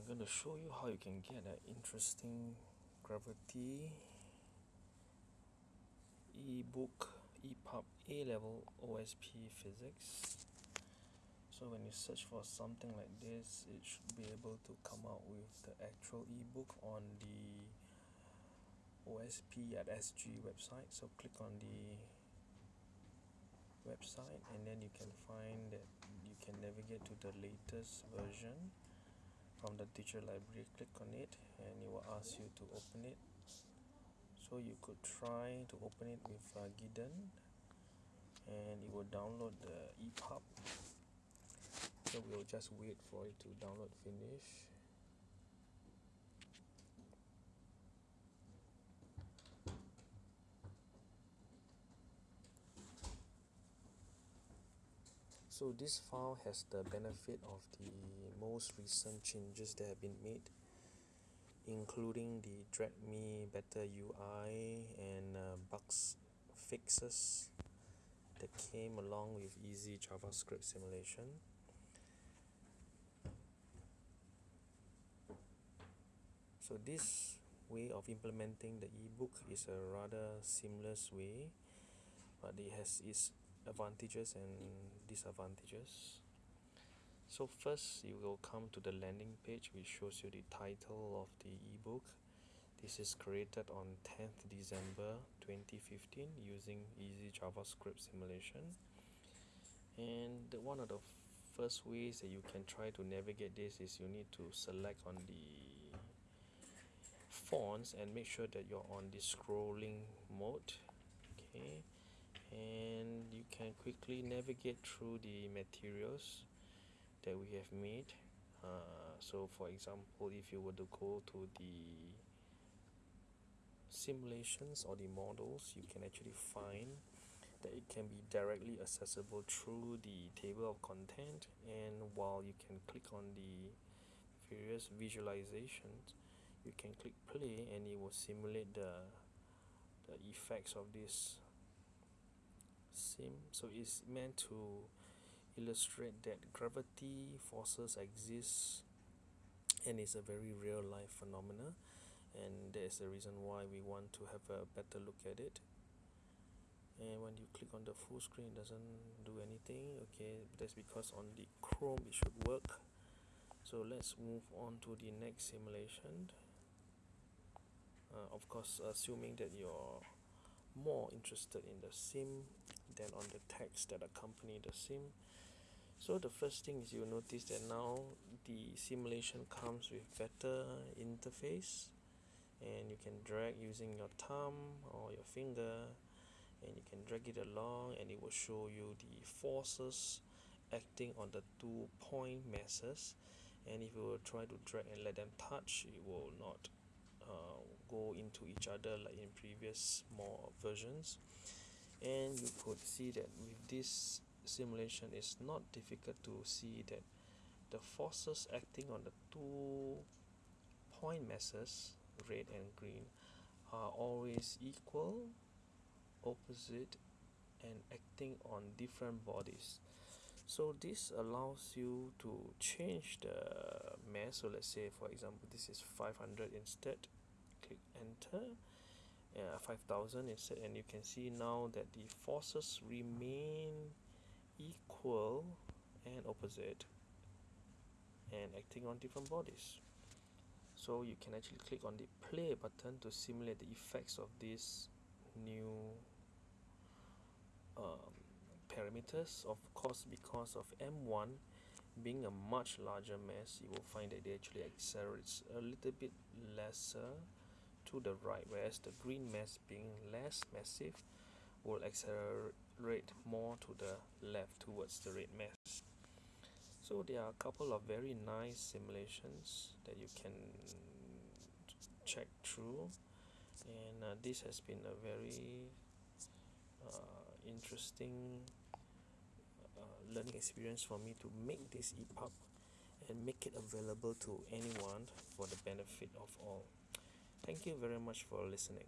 I'm going to show you how you can get an interesting gravity ebook EPUB A-level OSP physics. So when you search for something like this it should be able to come out with the actual ebook on the OSP at SG website. So click on the website and then you can find that you can navigate to the latest version from the teacher library click on it and it will ask you to open it. So you could try to open it with uh, Gitden and it will download the EPUB so we'll just wait for it to download finish so this file has the benefit of the most recent changes that have been made including the drag me better UI and uh, bugs fixes that came along with easy JavaScript simulation. So this way of implementing the ebook is a rather seamless way but it has its advantages and disadvantages. So first you will come to the landing page which shows you the title of the ebook. This is created on 10th December 2015 using easy JavaScript simulation. And one of the first ways that you can try to navigate this is you need to select on the fonts and make sure that you're on the scrolling mode. Okay and you can quickly navigate through the materials that we have made. Uh, so for example if you were to go to the simulations or the models you can actually find that it can be directly accessible through the table of content. And while you can click on the various visualizations you can click play and it will simulate the the effects of this sim so it's meant to illustrate that gravity forces exist and it's a very real life phenomena. And that's the reason why we want to have a better look at it. And when you click on the full screen it doesn't do anything okay? That's because on the chrome it should work. So let's move on to the next simulation. Uh, of course assuming that you're more interested in the sim than on the text that accompany the sim. So the first thing is you'll notice that now the simulation comes with better interface and you can drag using your thumb or your finger and you can drag it along and it will show you the forces acting on the two point masses. And if you will try to drag and let them touch it will not uh, go into each other like in previous more versions and you could see that with this simulation it's not difficult to see that the forces acting on the two point masses red and green are always equal opposite and acting on different bodies. So this allows you to change the mass. So let's say for example this is 500 instead. Click enter uh, 5000 instead and you can see now that the forces remain equal and opposite and acting on different bodies. So you can actually click on the play button to simulate the effects of these new um, parameters. Of course because of M1 being a much larger mass you will find that it actually accelerates a little bit lesser to the right whereas the green mass being less massive will accelerate more to the left towards the red mass. So there are a couple of very nice simulations that you can check through. And uh, this has been a very uh, interesting uh, learning experience for me to make this EPUB and make it available to anyone for the benefit of all Thank you very much for listening.